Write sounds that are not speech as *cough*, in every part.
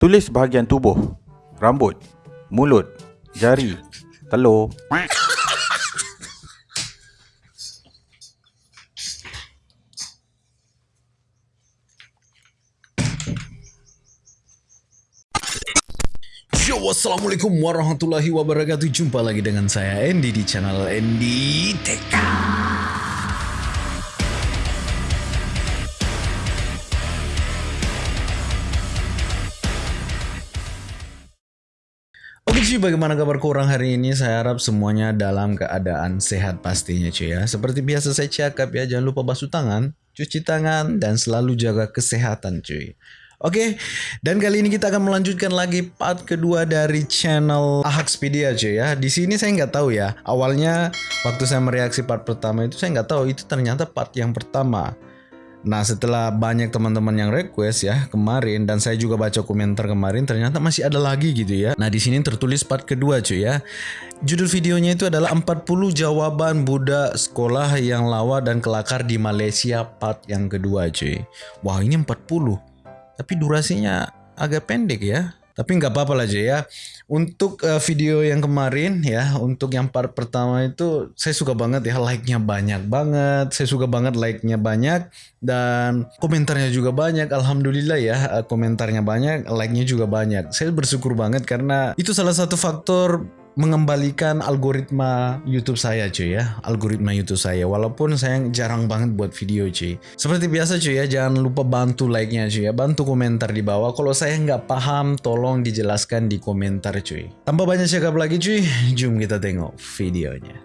Tulis bahagian tubuh. Rambut, mulut, jari, telur. Yo, Wassalamualaikum warahmatullahi wabarakatuh Jumpa lagi dengan saya Andy di channel Andy TK cuy, bagaimana kabar korang hari ini? Saya harap semuanya dalam keadaan sehat pastinya cuy ya Seperti biasa saya cakap ya, jangan lupa basuh tangan, cuci tangan, dan selalu jaga kesehatan cuy Oke, dan kali ini kita akan melanjutkan lagi part kedua dari channel Ahaxpedia cuy ya. Di sini saya nggak tahu ya. Awalnya waktu saya mereaksi part pertama itu saya nggak tahu itu ternyata part yang pertama. Nah setelah banyak teman-teman yang request ya kemarin dan saya juga baca komentar kemarin ternyata masih ada lagi gitu ya. Nah di sini tertulis part kedua cuy ya. Judul videonya itu adalah 40 jawaban budak sekolah yang lawa dan kelakar di Malaysia part yang kedua cuy. Wah ini 40 tapi durasinya agak pendek ya. Tapi nggak apa-apa lah ya. Untuk uh, video yang kemarin ya, untuk yang part pertama itu saya suka banget ya like-nya banyak banget. Saya suka banget like-nya banyak dan komentarnya juga banyak. Alhamdulillah ya, uh, komentarnya banyak, like-nya juga banyak. Saya bersyukur banget karena itu salah satu faktor mengembalikan algoritma YouTube saya cuy ya. Algoritma YouTube saya. Walaupun saya jarang banget buat video cuy. Seperti biasa cuy ya jangan lupa bantu like nya cuy ya. Bantu komentar di bawah. Kalau saya nggak paham tolong dijelaskan di komentar cuy. Tanpa banyak cakap lagi cuy jom kita tengok videonya.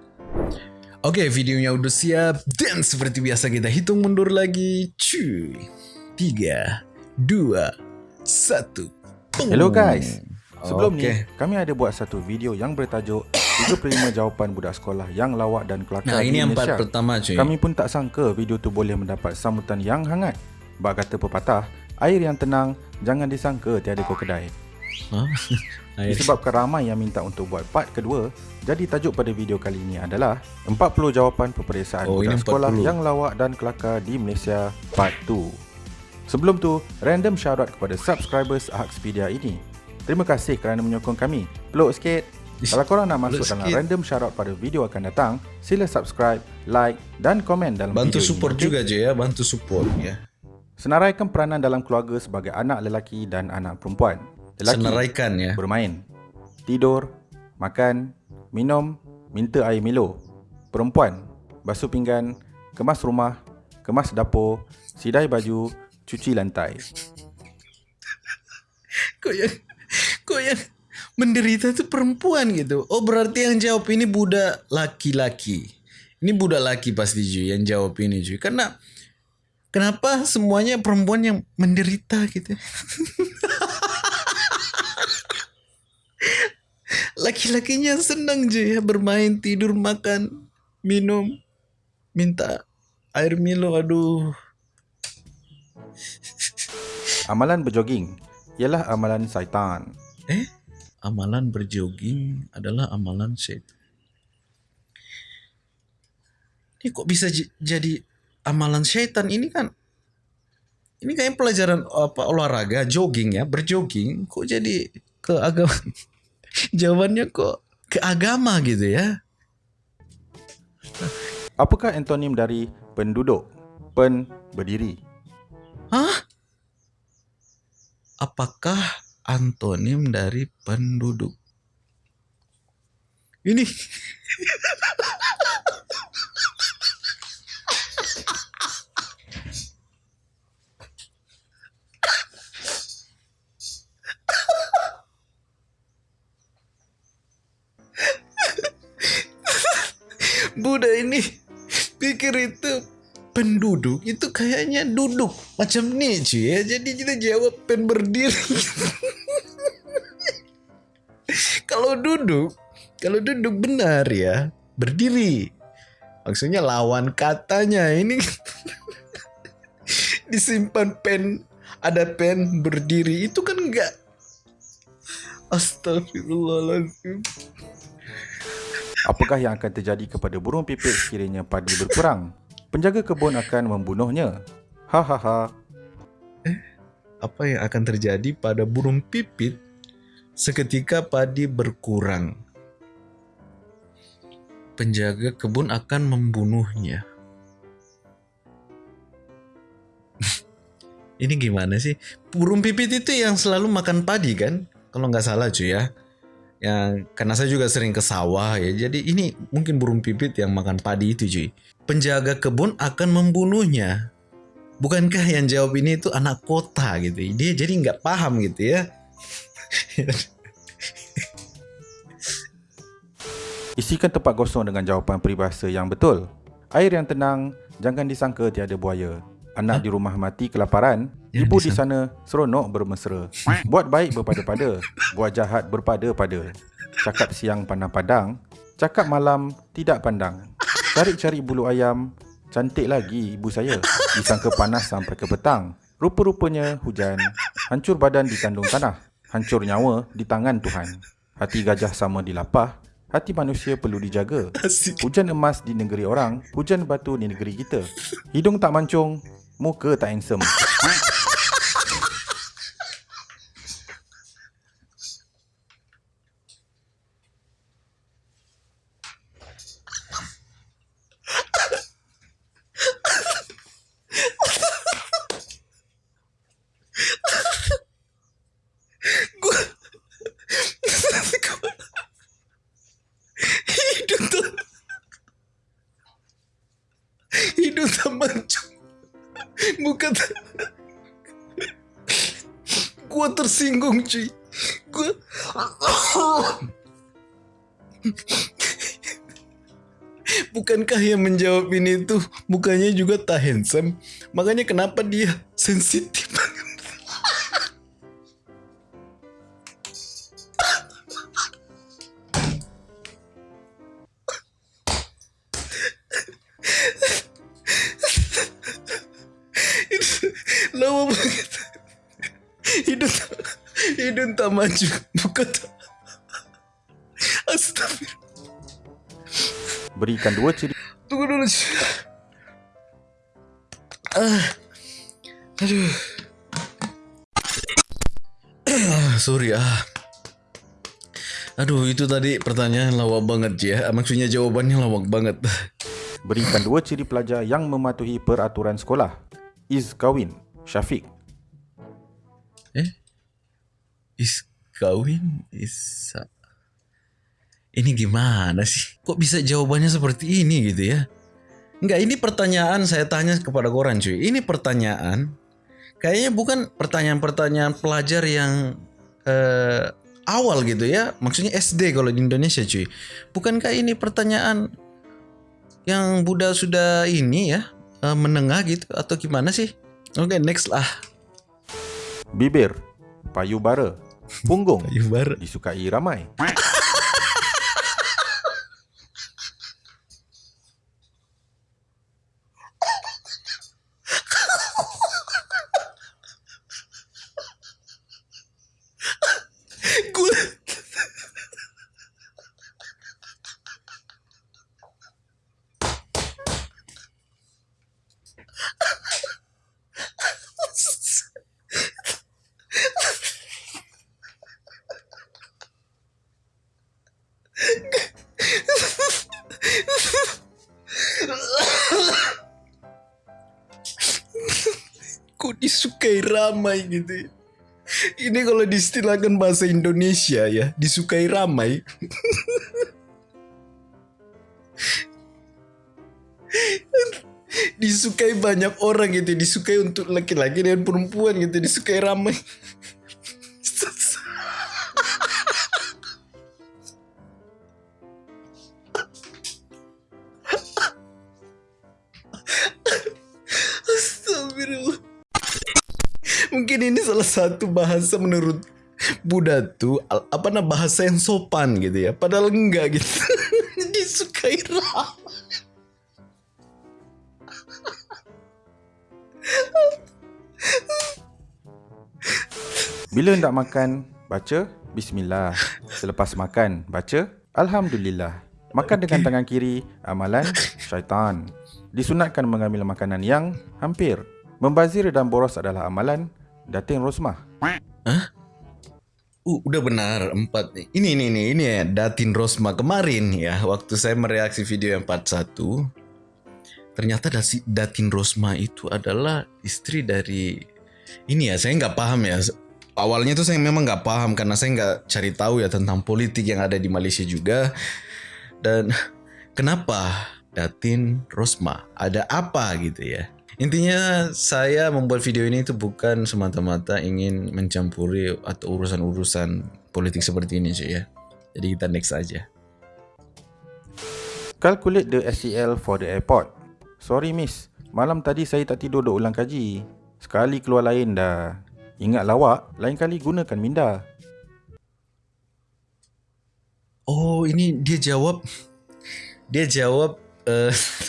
Oke videonya udah siap. Dan seperti biasa kita hitung mundur lagi cuy. 3 2 1 Hello guys Sebelum okay. ni, kami ada buat satu video yang bertajuk *coughs* 35 jawapan budak sekolah yang lawak dan kelakar nah, di ini Malaysia. Nah, pertama cuy. Kami pun tak sangka video tu boleh mendapat sambutan yang hangat. Bak kata pepatah, air yang tenang jangan disangka tiada kau kedai. Huh? *laughs* Disebabkan ramai yang minta untuk buat part kedua, jadi tajuk pada video kali ini adalah 40 jawapan peperiksaan oh, budak sekolah yang lawak dan kelakar di Malaysia part 2. Sebelum tu, random shoutout kepada subscribers Ahaxpedia ini. Terima kasih kerana menyokong kami. Peluk sikit. Kalau korang nak masuk dalam random shoutout pada video akan datang, sila subscribe, like dan komen dalam bantu video ini. Bantu support juga je ya, bantu support ya. Senaraikan peranan dalam keluarga sebagai anak lelaki dan anak perempuan. Lelaki Senaraikan ya. Bermain. Tidur, makan, minum, minta air Milo. Perempuan, basuh pinggan, kemas rumah, kemas dapur, sidai baju, cuci lantai. *laughs* Kau yang kok yang menderita itu perempuan gitu. Oh berarti yang jawab ini budak laki-laki. Ini budak laki pasti cuy yang jawab ini cuy. Karena kenapa semuanya perempuan yang menderita gitu. *laughs* Laki-lakinya senang cuy ya bermain, tidur, makan, minum, minta air Milo aduh. Amalan berjoging ialah amalan syaitan. Eh, amalan berjoging adalah amalan syaitan. Ini kok bisa jadi amalan syaitan ini kan? Ini kayak pelajaran apa olahraga jogging ya, berjogging kok jadi ke agama? *laughs* Jawabannya kok ke agama gitu ya? Apakah antonim dari penduduk? Pen berdiri. Hah? Apakah antonim dari penduduk. Ini Buddha ini pikir itu penduduk itu kayaknya duduk macam ni cuy ya. Jadi kita jawab pen berdiri. Kalau duduk, kalau duduk benar ya, berdiri. Maksudnya lawan katanya ini *laughs* disimpan pen ada pen berdiri itu kan enggak Astagfirullahaladzim. Apakah yang akan terjadi kepada burung pipit sekiranya padi berkurang? Penjaga kebun akan membunuhnya. Hahaha. Eh, apa yang akan terjadi pada burung pipit seketika padi berkurang? Penjaga kebun akan membunuhnya. *laughs* Ini gimana sih? Burung pipit itu yang selalu makan padi kan? Kalau nggak salah cuy ya. Yang karena saya juga sering ke sawah ya. Jadi ini mungkin burung pipit yang makan padi itu cuy. Penjaga kebun akan membunuhnya. Bukankah yang jawab ini itu anak kota gitu? Dia jadi nggak paham gitu ya. *laughs* Isikan tempat kosong dengan jawapan peribahasa yang betul. Air yang tenang, jangan disangka tiada buaya. Anak huh? di rumah mati kelaparan ya, Ibu di sana seronok bermesra. Buat baik berpada-pada Buat jahat berpada-pada. Cakap siang pandang padang Cakap malam tidak pandang. Cari-cari bulu ayam Cantik lagi ibu saya. Disangka panas sampai ke petang. Rupa-rupanya hujan Hancur badan di kandung tanah Hancur nyawa di tangan Tuhan. Hati gajah sama dilapah Hati manusia perlu dijaga. Hujan emas di negeri orang Hujan batu di negeri kita. Hidung tak mancung Muka tak handsome cuy Gua Bukankah yang menjawab ini tuh Mukanya juga tak handsome? Makanya kenapa dia sensitif maju. *laughs* Bukan tak. Astagfirullah. Berikan dua ciri. Tunggu dulu ah. Aduh. Ah, sorry ah. Aduh itu tadi pertanyaan lawak banget ya. Maksudnya jawabannya lawak banget. Berikan dua ciri pelajar yang mematuhi peraturan sekolah. Is kawin Syafiq. Is kawin? Is... Ini gimana sih? Kok bisa jawabannya seperti ini gitu ya? Enggak, ini pertanyaan saya tanya kepada koran cuy. Ini pertanyaan kayaknya bukan pertanyaan-pertanyaan pelajar yang eh, awal gitu ya. Maksudnya SD kalau di Indonesia cuy. Bukankah ini pertanyaan yang Buddha sudah ini ya eh, menengah gitu atau gimana sih? Okay, next lah. Bibir, payubara, punggung, payubara. Disukai ramai. *laughs* disukai ramai gitu. Ini kalau distilahkan bahasa Indonesia ya Disukai ramai. Disukai banyak orang gitu Disukai untuk laki-laki dan perempuan gitu Disukai ramai satu bahasa menurut Buddha tuh apa nama bahasa yang sopan gitu ya. Padahal enggak gitu. *laughs* Disukai ramai. Bila hendak makan, baca Bismillah. Selepas makan, baca Alhamdulillah. Makan okay. dengan tangan kiri, amalan syaitan. Disunatkan mengambil makanan yang hampir. Membazir dan boros adalah amalan Datin Rosmah. Hah? Uh, udah benar empat nih. Ini ini ini ini ya Datin Rosma kemarin ya waktu saya mereaksi video yang part satu. Ternyata Datin Rosma itu adalah istri dari ini ya saya nggak paham ya. Awalnya tuh saya memang nggak paham karena saya nggak cari tahu ya tentang politik yang ada di Malaysia juga. Dan kenapa Datin Rosma ada apa gitu ya? Intinya saya membuat video ini itu bukan semata-mata ingin mencampuri atau urusan-urusan politik seperti ini sih ya. Jadi kita next aja. Calculate the SCL for the airport. Sorry miss, malam tadi saya tak tidur duk ulang kaji. Sekali keluar lain dah. Ingat lawak, lain kali gunakan minda. Oh, ini dia jawab. Dia jawab uh, *laughs*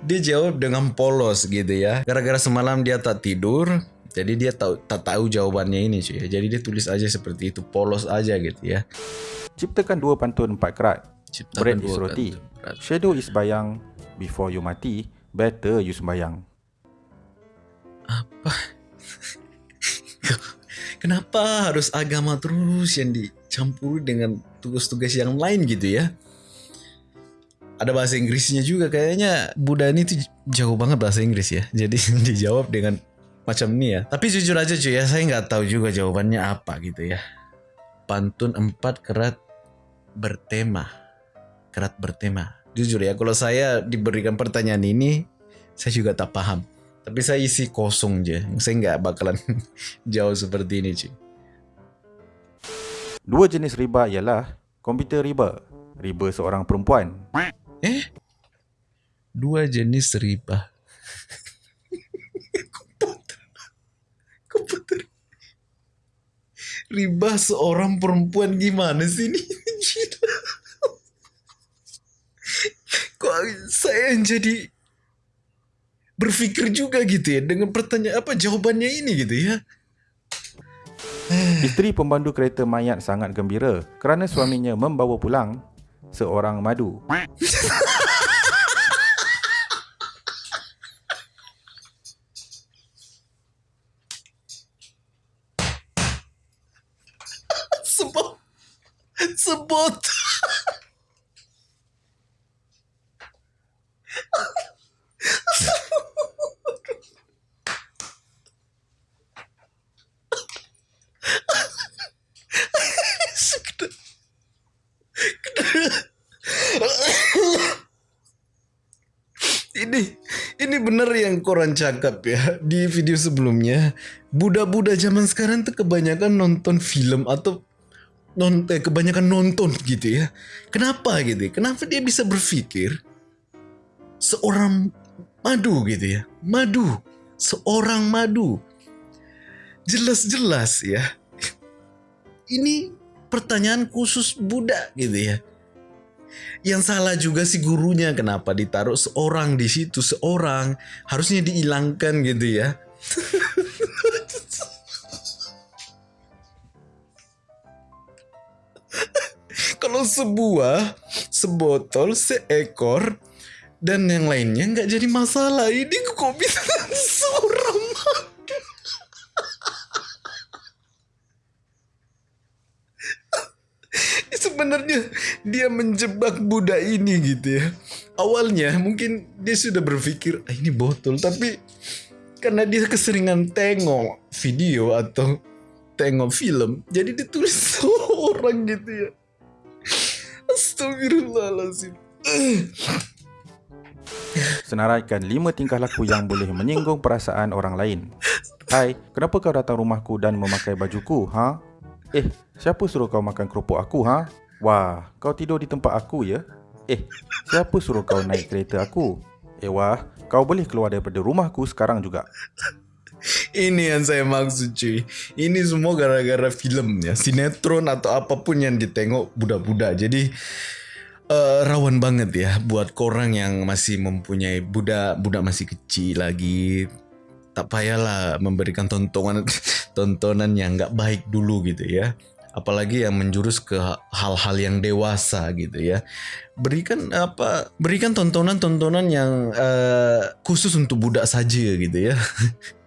dia jawab dengan polos gitu ya. Gara-gara semalam dia tak tidur, jadi dia tahu tak tahu jawabannya ini cuy. Jadi dia tulis aja seperti itu, polos aja gitu ya. Ciptakan dua pantun empat kerat. Ciptakan Bread is roti. Shadow is bayang. Before you mati, better you sembayang. Apa? *laughs* Kenapa harus agama terus yang dicampur dengan tugas-tugas yang lain gitu ya? Ada bahasa Inggrisnya juga kayaknya. Buddha ini tuh jauh banget bahasa Inggris ya. *laughs* Jadi *laughs* dijawab dengan macam ini ya. Tapi jujur aja cuy ya saya nggak tahu juga jawabannya apa gitu ya. Pantun empat kerat bertema. Kerat bertema. Jujur ya kalau saya diberikan pertanyaan ini saya juga tak paham. Tapi saya isi kosong aja saya nggak bakalan *laughs* jauh seperti ini cuy. Dua jenis riba ialah komputer riba. Riba seorang perempuan Eh? Dua jenis riba. *laughs* komputer. Komputer. Riba seorang perempuan gimana sih ini? *laughs* Kok saya yang jadi berpikir juga gitu ya dengan pertanyaan apa jawabannya ini gitu ya. Isteri pembandu kereta mayat sangat gembira kerana suaminya membawa pulang seorang madu. *laughs* koran cakap ya di video sebelumnya budak-budak zaman sekarang tuh kebanyakan nonton film atau non eh, kebanyakan nonton gitu ya. Kenapa gitu ya? kenapa dia bisa berpikir seorang madu gitu ya? Madu seorang madu. Jelas-jelas ya. Ini pertanyaan khusus budak gitu ya yang salah juga si gurunya kenapa ditaruh seorang di situ seorang? Harusnya dihilangkan gitu ya. *laughs* Kalau sebuah sebotol seekor dan yang lainnya nggak jadi masalah. Ini kok bisa *laughs* seorang? *laughs* Sebenarnya dia menjebak budak ini gitu ya. Awalnya mungkin dia sudah berpikir ah, ini botol tapi karena dia keseringan tengok video atau tengok film jadi ditulis *laughs* seorang gitu ya. Astagfirullahaladzim. Senaraikan lima tingkah laku yang boleh menyinggung perasaan orang lain. Hai, kenapa kau datang rumahku dan memakai bajuku, ha? Eh, siapa suruh kau makan kerupuk aku, ha? Wah, kau tidur di tempat aku ya? Eh, siapa suruh kau naik kereta aku? Eh wah, kau boleh keluar daripada rumahku sekarang juga. Ini yang saya maksud cuy. Ini semua gara-gara film ya. Sinetron atau apapun yang ditengok budak-budak. Jadi uh, rawan banget ya buat korang yang masih mempunyai budak budak masih kecil lagi. Tak payahlah memberikan tontonan *laughs* tontonan yang nggak baik dulu gitu ya apalagi yang menjurus ke hal-hal yang dewasa gitu ya berikan apa berikan tontonan-tontonan yang uh, khusus untuk budak saja gitu ya *laughs*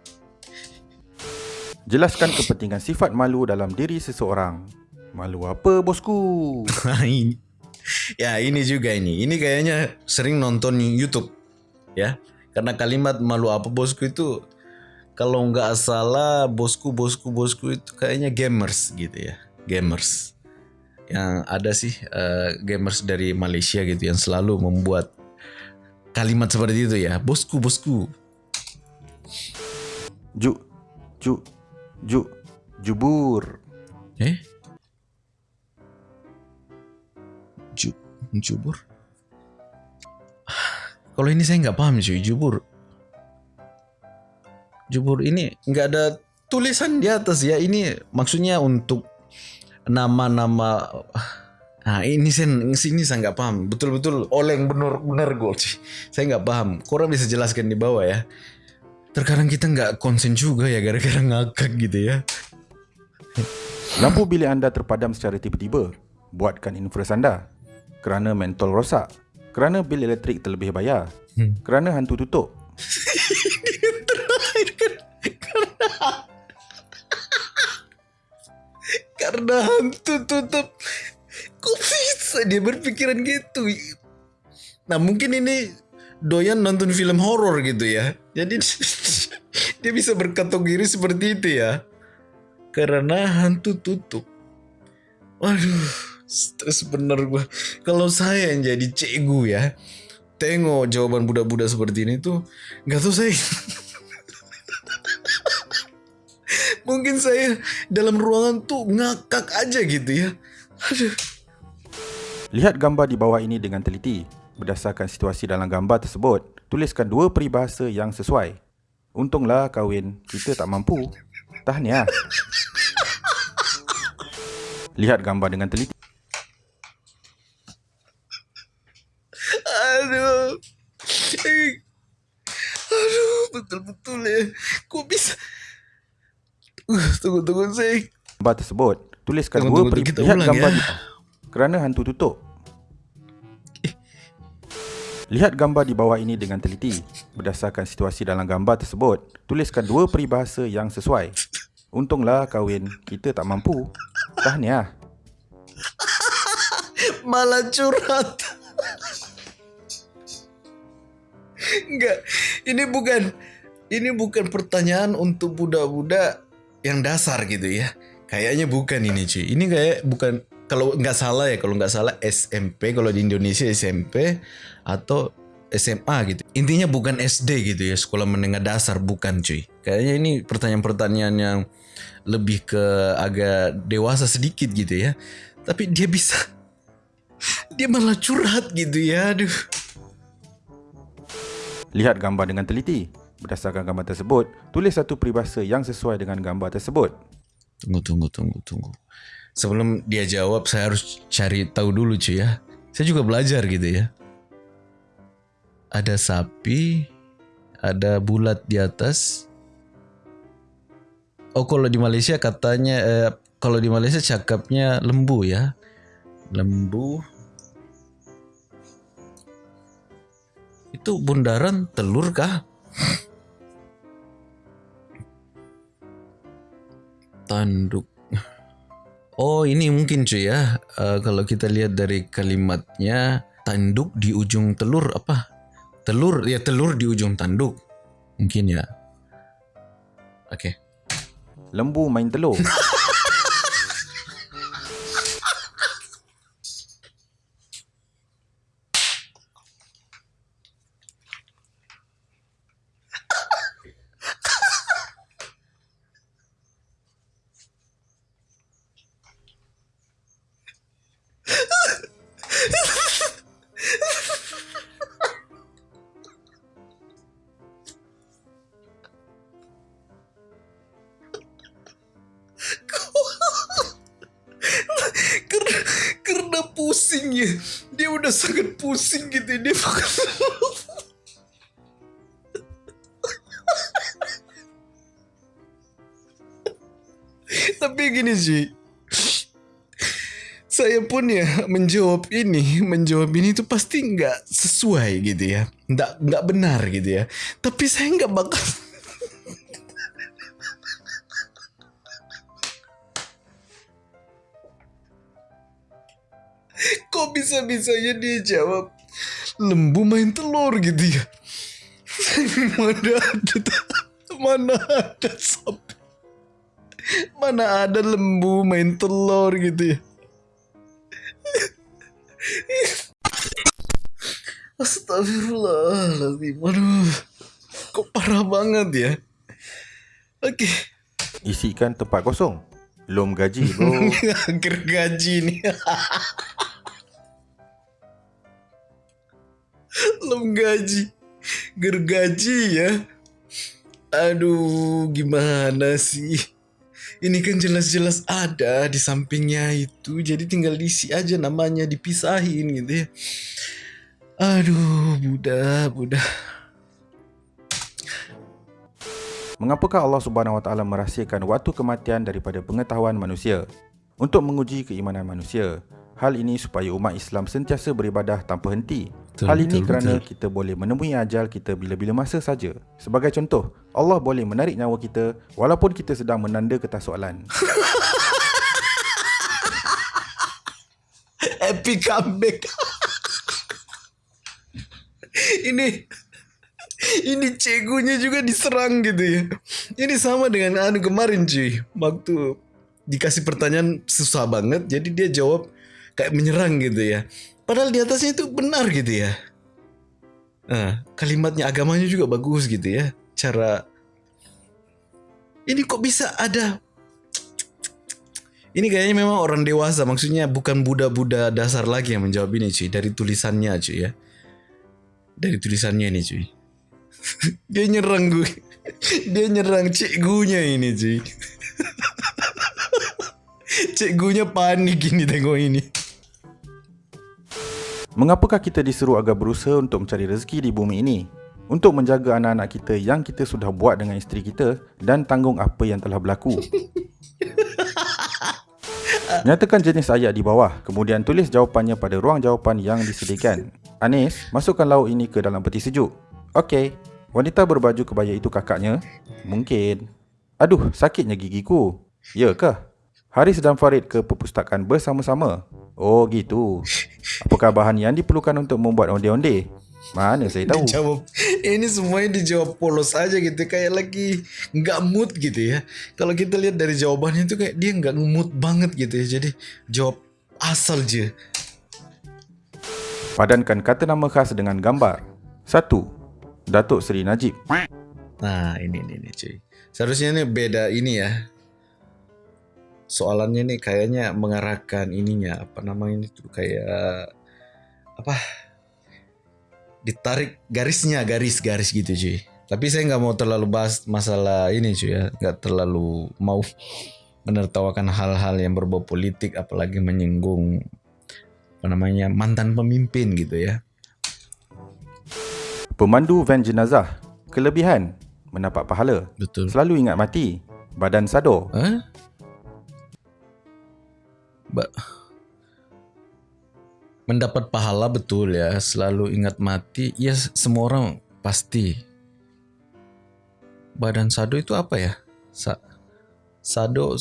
Jelaskan kepentingan sifat malu dalam diri seseorang. Malu apa bosku? *laughs* Ya ini juga ini. Ini kayaknya sering nonton YouTube. Ya. Karena kalimat malu apa bosku itu kalau nggak salah bosku bosku bosku itu kayaknya gamers gitu ya. Gamers. Yang ada sih uh, gamers dari Malaysia gitu yang selalu membuat kalimat seperti itu ya. Bosku bosku. Ju ju Ju jubur. Eh? Ju jubur? Kalau ini saya nggak paham cuy, jubur. Jubur ini nggak ada tulisan di atas ya. Ini maksudnya untuk nama-nama Nah *sighs* ini saya sini saya nggak paham betul-betul oleng benar benar gue saya nggak paham. Kurang bisa jelaskan di bawah ya terkadang kita nggak konsen juga ya gara-gara ngakak gitu ya. Lampu bilik anda terpadam secara tiba-tiba. Buatkan infrared anda. Kerana mentol rosak. Kerana bil elektrik terlebih bayar. Hmm. Kerana hantu tutup. *laughs* terakhir kan. Kerana... Karena hantu tutup. Kok bisa dia berpikiran gitu? Nah mungkin ini doyan nonton film horor gitu ya. Jadi *laughs* dia bisa berkategori seperti itu ya. Karena hantu tutup. Waduh, stres bener gue. Kalau saya yang jadi cegu ya, tengok jawaban budak-budak seperti ini tuh, nggak tahu saya. *laughs* Mungkin saya dalam ruangan tuh ngakak aja gitu ya. Aduh. Lihat gambar di bawah ini dengan teliti. Berdasarkan situasi dalam gambar tersebut, tuliskan dua peribahasa yang sesuai. Untunglah kahwin, kita tak mampu. Tahniah. *laughs* Lihat gambar dengan teliti. Aduh. Aduh, betul-betul ya. Kok bisa? Uh, *laughs* tunggu, tunggu, saya. Gambar tersebut, tuliskan tunggu, dua peribahasa. Lihat gambar ya. Kerana hantu tutup. Lihat gambar di bawah ini dengan teliti. Berdasarkan situasi dalam gambar tersebut, tuliskan dua peribahasa yang sesuai. Untunglah kahwin, kita tak mampu. Tahniah. *laughs* Malah curhat. Enggak, ini bukan ini bukan pertanyaan untuk budak-budak yang dasar gitu ya. Kayaknya bukan ini cuy. Ini kayak bukan kalau nggak salah ya kalau nggak salah SMP kalau di Indonesia SMP atau SMA gitu. Intinya bukan SD gitu ya sekolah menengah dasar bukan cuy. Kayaknya ini pertanyaan-pertanyaan yang lebih ke agak dewasa sedikit gitu ya. Tapi dia bisa *laughs* dia malah curhat gitu ya aduh. Lihat gambar dengan teliti berdasarkan gambar tersebut tulis satu peribahasa yang sesuai dengan gambar tersebut tunggu tunggu tunggu tunggu sebelum dia jawab saya harus cari tahu dulu cuy ya. Saya juga belajar gitu ya. Ada sapi, ada bulat di atas. Oh kalau di Malaysia katanya eh, kalau di Malaysia cakapnya lembu ya. Lembu. Itu bundaran telur kah? Tanduk. Oh ini mungkin cuy ya. Uh, kalau kita lihat dari kalimatnya tanduk di ujung telur apa? Telur ya telur di ujung tanduk. Mungkin ya. Oke. Okay. lembu main telur *laughs* sangat pusing gitu dia tapi gini sih saya pun ya menjawab ini menjawab ini itu pasti nggak sesuai gitu ya. Nggak nggak benar gitu ya. Tapi saya nggak bakal Kok bisa-bisanya dia jawab lembu main telur gitu ya? *laughs* mana ada mana ada sapi mana ada lembu main telur gitu ya? *laughs* Astagfirullahaladzim. Aduh Kok parah banget ya? Oke. Okay. Isikan tempat kosong. Belum gaji bro. *laughs* Gergaji ni Belum gaji. Gergaji ya? Aduh Gimana sih? Ini kan jelas-jelas ada di sampingnya itu. Jadi tinggal diisi aja namanya dipisahin gitu ya. Aduh, Buddha, Buddha. Mengapakah Allah Subhanahu Wa Taala merahsiakan waktu kematian daripada pengetahuan manusia? Untuk menguji keimanan manusia. Hal ini supaya umat Islam sentiasa beribadah tanpa henti. Betul, Hal ini betul, kerana betul. kita boleh menemui ajal kita bila-bila masa saja. Sebagai contoh, Allah boleh menarik nyawa kita walaupun kita sedang menanda kertas soalan. *laughs* Epic comeback *laughs* ini ini cegunya juga diserang gitu ya. Ini sama dengan anu kemarin cuy. Waktu dikasih pertanyaan susah banget jadi dia jawab kayak menyerang gitu ya. Padahal di atasnya itu benar gitu ya. Nah, kalimatnya agamanya juga bagus gitu ya. Cara ini kok bisa ada ini kayaknya memang orang dewasa maksudnya bukan Buddha-Buddha dasar lagi yang menjawab ini cuy dari tulisannya cuy ya dari tulisannya ini cuy *laughs* dia nyerang gue *laughs* dia nyerang cikgunya ini cuy cikgunya panik ini tengok ini Mengapakah kita disuruh agar berusaha untuk mencari rezeki di bumi ini? Untuk menjaga anak-anak kita yang kita sudah buat dengan isteri kita dan tanggung apa yang telah berlaku. *laughs* Nyatakan jenis ayat di bawah, kemudian tulis jawapannya pada ruang jawapan yang disediakan. Anis, masukkan lauk ini ke dalam peti sejuk. Okey. Wanita berbaju kebaya itu kakaknya? Mungkin. Aduh, sakitnya gigiku. Ya kah? Haris dan Farid ke perpustakaan bersama-sama. Oh, gitu. Apakah bahan yang diperlukan untuk membuat onde-onde? Mana saya tahu. *laughs* Dijawab. Ini semuanya dijawab polos aja gitu. Kayak lagi nggak mood gitu ya. Kalau kita lihat dari jawabannya itu kayak dia nggak mood banget gitu ya. Jadi jawab asal je. Padankan kata nama khas dengan gambar. Satu, Datuk Seri Najib. Nah, ini ini ini cuy. Seharusnya ini beda ini ya. Soalannya nih kayaknya mengarahkan ininya apa namanya itu kayak apa? Ditarik garisnya garis-garis gitu cuy. Tapi saya nggak mau terlalu bahas masalah ini cuy ya, nggak terlalu mau menertawakan hal-hal yang berbau politik apalagi menyinggung apa namanya mantan pemimpin gitu ya. Pemandu van jenazah kelebihan mendapat pahala. Betul. Selalu ingat mati. Badan sado. Eh? Mendapat pahala betul ya. Selalu ingat mati. Ya semua orang pasti. Badan sado itu apa ya? Sa sado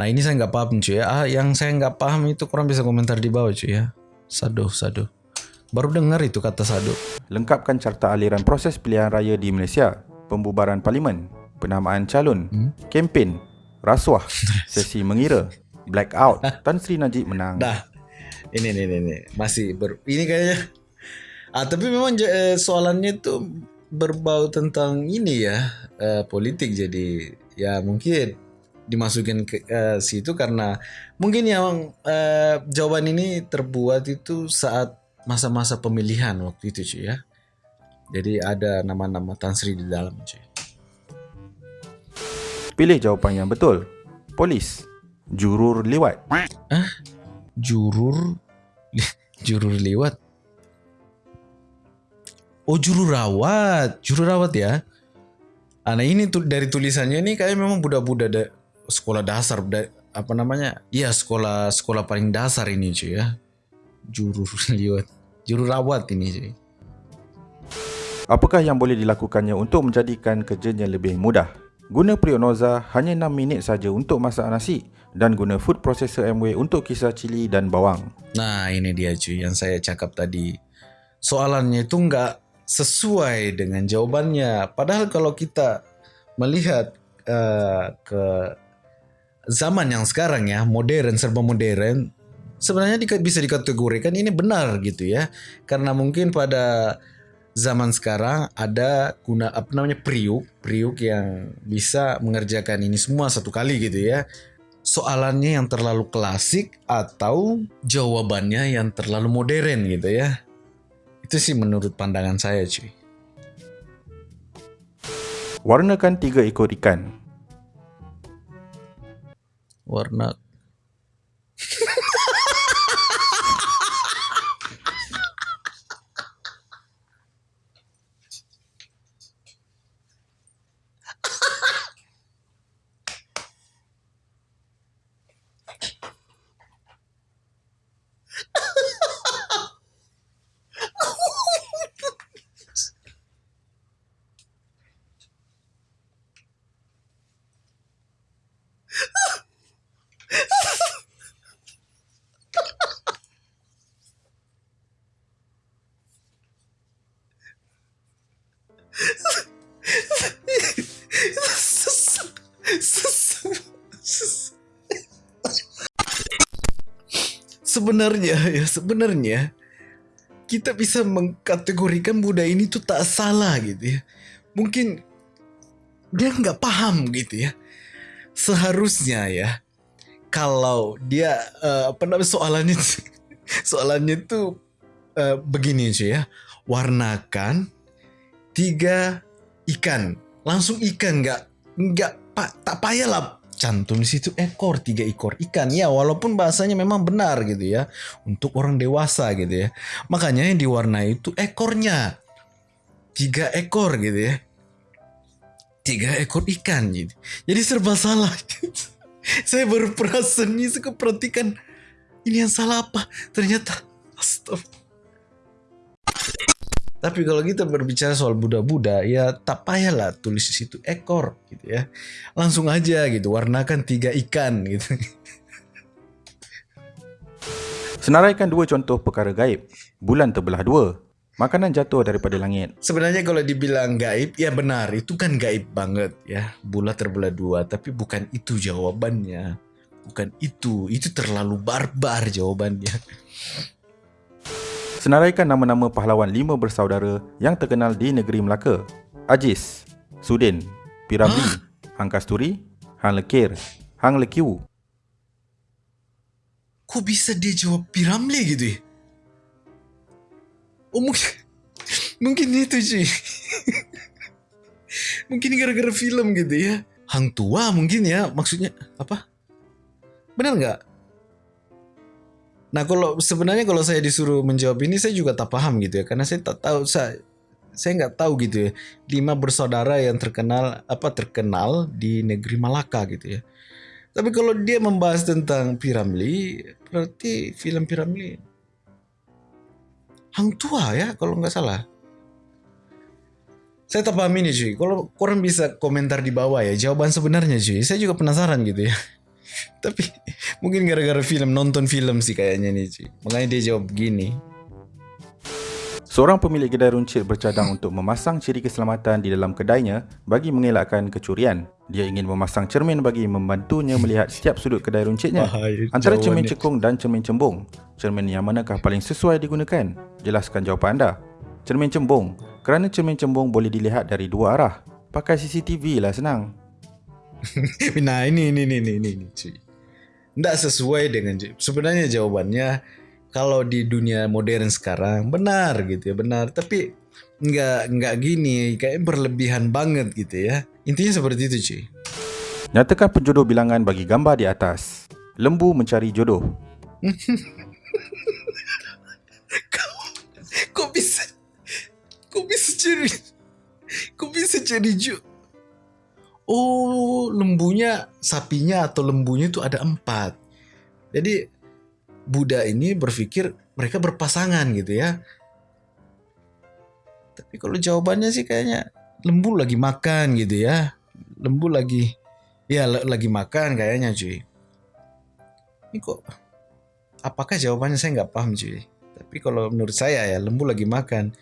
Nah ini saya nggak paham cuy ya. Ah, yang saya nggak paham itu kurang bisa komentar di bawah cuy ya. Sado, sado. Baru dengar itu kata sado. Lengkapkan carta aliran proses pilihan raya di Malaysia. Pembubaran parlimen, penamaan calon, hmm? kempen, rasuah, *laughs* sesi mengira, blackout, Tan Sri Najib menang. Dah. Ini ini ini masih ber ini kayaknya Ah tapi memang eh, soalannya itu berbau tentang ini ya, eh, politik jadi ya mungkin dimasukin ke uh, situ karena mungkin yang uh, jawaban ini terbuat itu saat masa-masa pemilihan waktu itu cuy ya. Jadi ada nama-nama Tan Sri di dalam cuy. Pilih jawapan yang betul. Polis. Jurur lewat. Ah? Jurur *laughs* jurur lewat. Oh jurur rawat, jurur rawat ya. Ah, nah ini tuh dari tulisannya ini kayak memang budak-budak sekolah dasar apa namanya iya sekolah sekolah paling dasar ini cuy ya juru liwat *laughs* juru rawat ini cuy apakah yang boleh dilakukannya untuk menjadikan kerjanya lebih mudah Guna Prionoza hanya 6 minit saja untuk masak nasi dan guna food processor MW untuk kisar cili dan bawang. Nah, ini dia cuy yang saya cakap tadi. Soalannya itu enggak sesuai dengan jawabannya. Padahal kalau kita melihat uh, ke zaman yang sekarang ya, modern serba modern, sebenarnya bisa dikategorikan ini benar gitu ya. Karena mungkin pada zaman sekarang ada guna apa namanya priuk, priuk yang bisa mengerjakan ini semua satu kali gitu ya. Soalannya yang terlalu klasik atau jawabannya yang terlalu modern gitu ya. Itu sih menurut pandangan saya cuy. Warnakan tiga ekor ikan. Warna sebenarnya *laughs* ya sebenarnya kita bisa mengkategorikan budaya ini tuh tak salah gitu ya. Mungkin dia nggak paham gitu ya. Seharusnya ya kalau dia uh, apa namanya soalannya *laughs* soalannya tuh uh, begini sih ya. Warnakan tiga ikan. Langsung ikan nggak nggak pak tak payah lah cantum di situ ekor tiga ekor ikan. Ya walaupun bahasanya memang benar gitu ya untuk orang dewasa gitu ya. Makanya yang diwarnai itu ekornya. Tiga ekor gitu ya. Tiga ekor ikan gitu. Jadi serba salah *laughs* saya baru perasan ini saya perhatikan ini yang salah apa? Ternyata astagfirullah tapi kalau kita berbicara soal Buddha-Buddha, ya tak payahlah tulis di situ ekor gitu ya. Langsung aja gitu, warnakan tiga ikan *laughs* gitu. Senaraikan dua contoh perkara gaib. Bulan terbelah dua. Makanan jatuh daripada langit. Sebenarnya kalau dibilang gaib, ya benar. Itu kan gaib banget ya. Bulan terbelah dua. Tapi bukan itu jawabannya. Bukan itu. Itu terlalu barbar jawabannya. Senaraikan nama-nama pahlawan lima bersaudara yang terkenal di negeri Melaka. Ajis, Sudin, Piramli, huh? Hang Kasturi, Hang Lekir, Hang Lekiu. Kok bisa dia jawab Piramli gitu ya? Oh mungkin, mungkin itu sih. *laughs* mungkin gara-gara film gitu ya. Hang tua mungkin ya maksudnya apa? Benar nggak? Nah kalau sebenarnya kalau saya disuruh menjawab ini saya juga tak paham gitu ya karena saya tak tahu saya saya nggak tahu gitu ya lima bersaudara yang terkenal apa terkenal di negeri Malaka gitu ya. Tapi kalau dia membahas tentang Piramli berarti film Piramli Hang Tua ya kalau nggak salah. Saya tak paham ini cuy. Kalau kurang bisa komentar di bawah ya jawaban sebenarnya cuy. Saya juga penasaran gitu ya. *laughs* Tapi mungkin gara-gara film nonton film sih kayaknya nih cuy. Makanya dia jawab begini. Seorang pemilik kedai runcit bercadang *laughs* untuk memasang ciri keselamatan di dalam kedainya bagi mengelakkan kecurian. Dia ingin memasang cermin bagi membantunya melihat setiap sudut kedai runcitnya. Antara cermin cekung dan cermin cembung, cermin yang manakah paling sesuai digunakan? Jelaskan jawapan anda. Cermin cembung. Kerana cermin cembung boleh dilihat dari dua arah. Pakai CCTV lah senang. *laughs* nah ini ini ini ini ini cuy. Nggak sesuai dengan sebenarnya jawabannya kalau di dunia modern sekarang benar gitu ya benar tapi nggak nggak gini kayak berlebihan banget gitu ya intinya seperti itu cuy. Nyatakan penjodoh bilangan bagi gambar di atas. Lembu mencari jodoh. *laughs* kau, kok bisa kok bisa cari kok bisa cari jodoh oh lembunya sapinya atau lembunya itu ada empat. Jadi Buddha ini berpikir mereka berpasangan gitu ya. Tapi kalau jawabannya sih kayaknya lembu lagi makan gitu ya. lembu lagi ya lagi makan kayaknya cuy ini kok apakah jawabannya saya nggak paham cuy tapi kalau menurut saya ya lembu lagi makan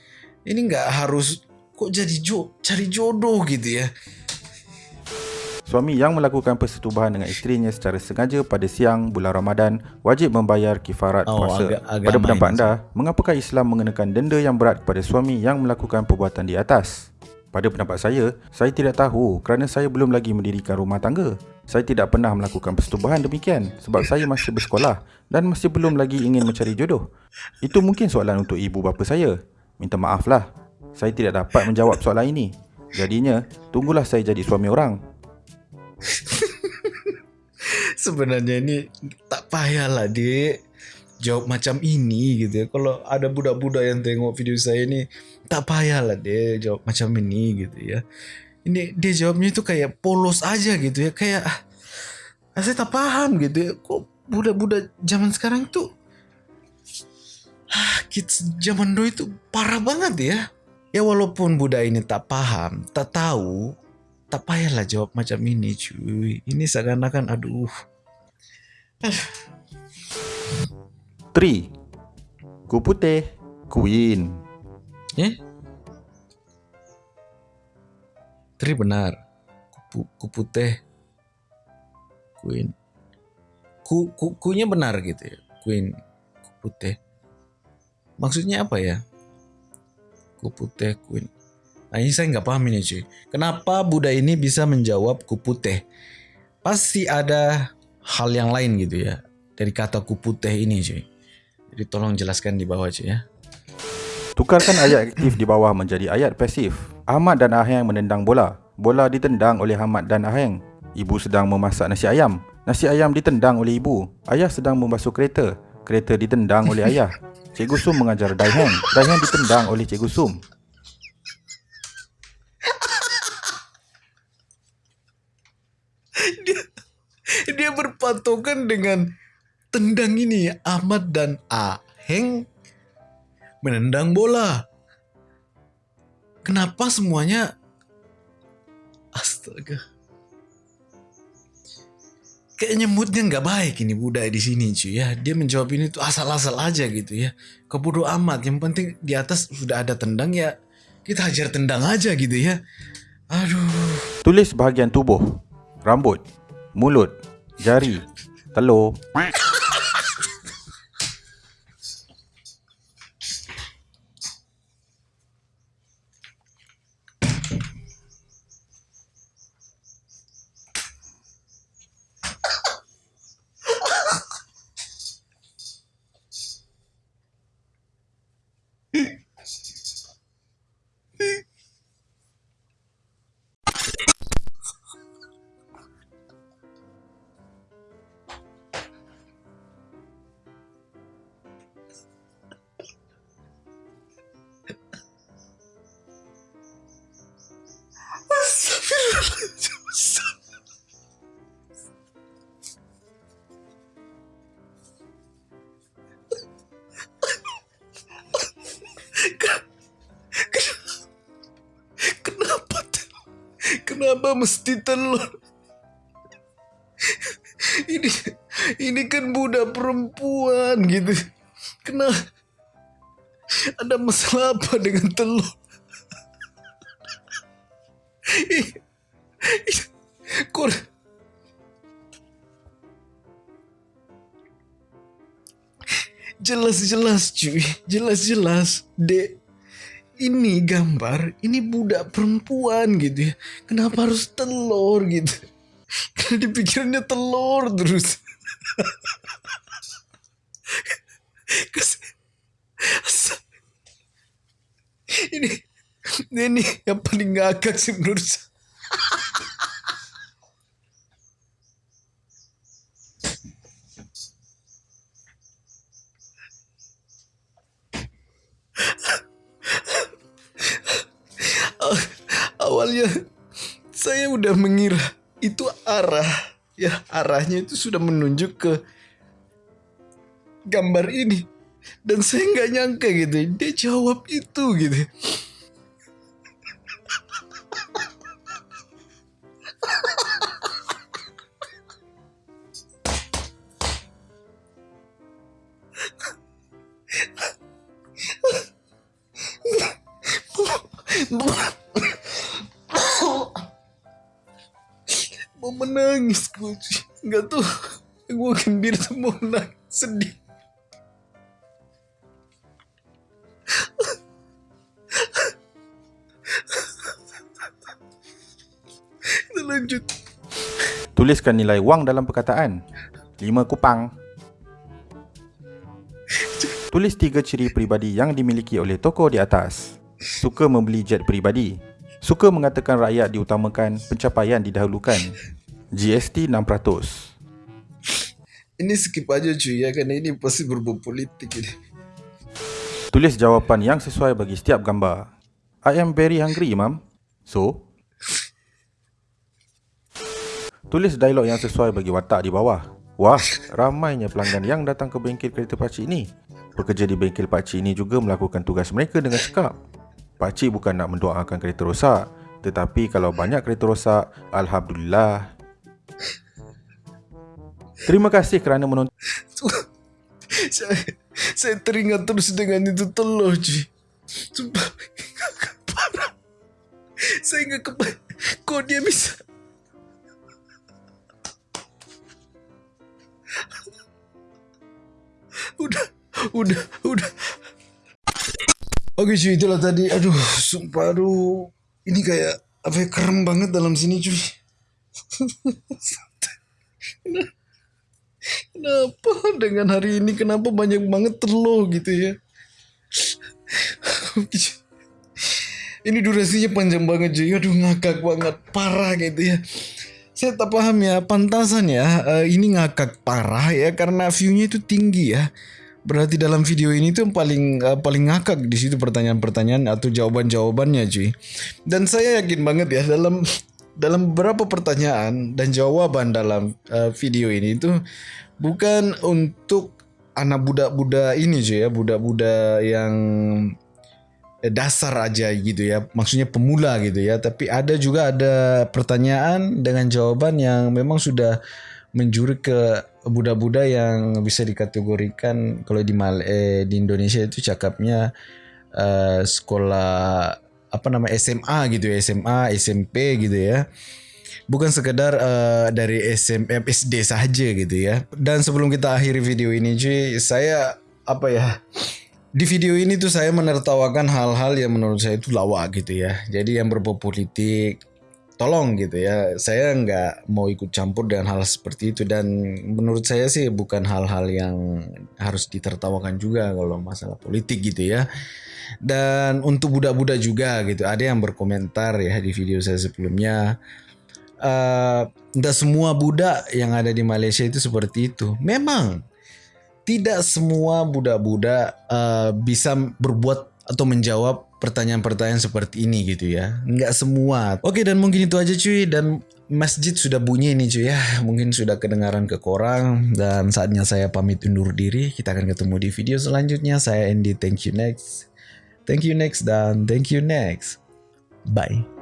ini nggak harus kok jadi jo cari jodoh gitu ya Suami yang melakukan persetubuhan dengan isterinya secara sengaja pada siang bulan Ramadan wajib membayar kifarat oh, puasa. Agak, agak pada pendapat anda, mengapakah Islam mengenakan denda yang berat kepada suami yang melakukan perbuatan di atas? Pada pendapat saya, saya tidak tahu kerana saya belum lagi mendirikan rumah tangga. Saya tidak pernah melakukan persetubuhan demikian sebab saya masih bersekolah dan masih belum lagi ingin mencari jodoh. Itu mungkin soalan untuk ibu bapa saya. Minta maaflah, saya tidak dapat menjawab soalan ini. Jadinya, tunggulah saya jadi suami orang. *laughs* Sebenarnya ini tak payahlah dek jawab macam ini gitu ya. Kalau ada budak-budak yang tengok video saya ini tak payahlah dek jawab macam ini gitu ya. Ini dia jawabnya itu kayak polos aja gitu ya. Kayak ah, saya tak paham gitu ya. Kok budak-budak zaman sekarang tuh ah, kids zaman dulu itu parah banget ya. Ya walaupun budak ini tak paham, tak tahu, tak payahlah jawab macam ini cuy. Ini seakan-akan aduh. 3 ku putih queen eh? 3 benar. Ku, ku putih queen ku, ku kunya benar gitu ya? Queen ku putih. Maksudnya apa ya? Ku putih queen ini saya nggak paham ini cuy. Kenapa Buddha ini bisa menjawab kuputeh? Pasti ada hal yang lain gitu ya. Dari kata kuputeh ini cuy. Jadi tolong jelaskan di bawah cuy ya. Tukarkan ayat aktif di bawah menjadi ayat pasif. Ahmad dan Aheng menendang bola. Bola ditendang oleh Ahmad dan Aheng. Ibu sedang memasak nasi ayam. Nasi ayam ditendang oleh ibu. Ayah sedang membasuh kereta. Kereta ditendang oleh ayah. *laughs* Cikgu Sum mengajar Daiheng. Daiheng ditendang oleh Cikgu Sum. *laughs* dia berpatokan dengan tendang ini Ahmad dan Aheng menendang bola. Kenapa semuanya astaga. Kayaknya moodnya nggak baik ini budaya di sini cuy ya. Dia menjawab ini tuh asal-asal aja gitu ya. Kebodoh amat. Yang penting di atas sudah ada tendang ya kita hajar tendang aja gitu ya. Aduh. Tulis bahagian tubuh. Rambut. Mulut jari, telur. Mesti telur? Ini ini kan budak perempuan gitu. Kenapa? Ada masalah apa dengan telur? Kor Jelas-jelas cuy, jelas-jelas, Dek ini gambar ini budak perempuan gitu ya. Kenapa harus telur gitu? Karena dipikirannya telur terus. Ini ini yang paling ngakak sih menurut saya saya udah mengira. Itu arah. Ya arahnya itu sudah menunjuk ke gambar ini. Dan saya nggak nyangka gitu. Dia jawab itu gitu menangis gue nggak tuh gue gembira tuh mau menangis sedih. Kita lanjut. Tuliskan nilai wang dalam perkataan. 5 kupang. Tulis tiga ciri peribadi yang dimiliki oleh tokoh di atas. Suka membeli jet peribadi. Suka mengatakan rakyat diutamakan, pencapaian didahulukan. GST 6%. Ini skip aja cuy ya, kerana ini pasti berbau politik ini. Tulis jawapan yang sesuai bagi setiap gambar. I am very hungry, Imam. So? Tulis dialog yang sesuai bagi watak di bawah. Wah, ramainya pelanggan yang datang ke bengkel kereta pakcik ini. Pekerja di bengkel pakcik ini juga melakukan tugas mereka dengan cekap. Pakcik bukan nak mendoakan kereta rosak, tetapi kalau banyak kereta rosak, Alhamdulillah. Terima kasih kerana menonton. saya, saya teringat terus dengan itu telur, Ci. Sumpah, parah. Saya ingat kepada kok dia bisa udah udah udah oke cuy itulah tadi. Aduh sumpah aduh. Ini kayak apa ya keren banget dalam sini cuy. *laughs* Kenapa dengan hari ini kenapa banyak banget terlo gitu ya? *laughs* Ini durasinya panjang banget cuy. Aduh ngakak banget parah gitu ya. Saya tak paham ya pantasan ya uh, ini ngakak parah ya karena viewnya itu tinggi ya berarti dalam video ini tuh paling uh, paling ngakak di situ pertanyaan-pertanyaan atau jawaban-jawabannya cuy. Dan saya yakin banget ya dalam dalam beberapa pertanyaan dan jawaban dalam uh, video ini itu bukan untuk anak budak-budak ini cuy ya. Budak-budak yang Eh, dasar aja gitu ya. Maksudnya pemula gitu ya. Tapi ada juga ada pertanyaan dengan jawaban yang memang sudah menjuri ke budak-budak yang bisa dikategorikan kalau di Mal eh, di Indonesia itu cakapnya uh, sekolah apa nama SMA gitu ya SMA SMP gitu ya bukan sekedar uh, dari SMP SD saja gitu ya dan sebelum kita akhiri video ini cuy saya apa ya di video ini tuh saya menertawakan hal-hal yang menurut saya itu lawak gitu ya. Jadi yang berbau politik, tolong gitu ya. Saya nggak mau ikut campur dengan hal seperti itu dan menurut saya sih bukan hal-hal yang harus ditertawakan juga kalau masalah politik gitu ya. Dan untuk budak-budak juga gitu, ada yang berkomentar ya di video saya sebelumnya. Uh, semua budak yang ada di Malaysia itu seperti itu. Memang tidak semua budak-budak uh, bisa berbuat atau menjawab pertanyaan-pertanyaan seperti ini gitu ya. Enggak semua. Oke dan mungkin itu aja cuy dan masjid sudah bunyi ini cuy ya. Mungkin sudah kedengaran ke korang dan saatnya saya pamit undur diri. Kita akan ketemu di video selanjutnya. Saya Andy. Thank you next. Thank you next dan thank you next. Bye.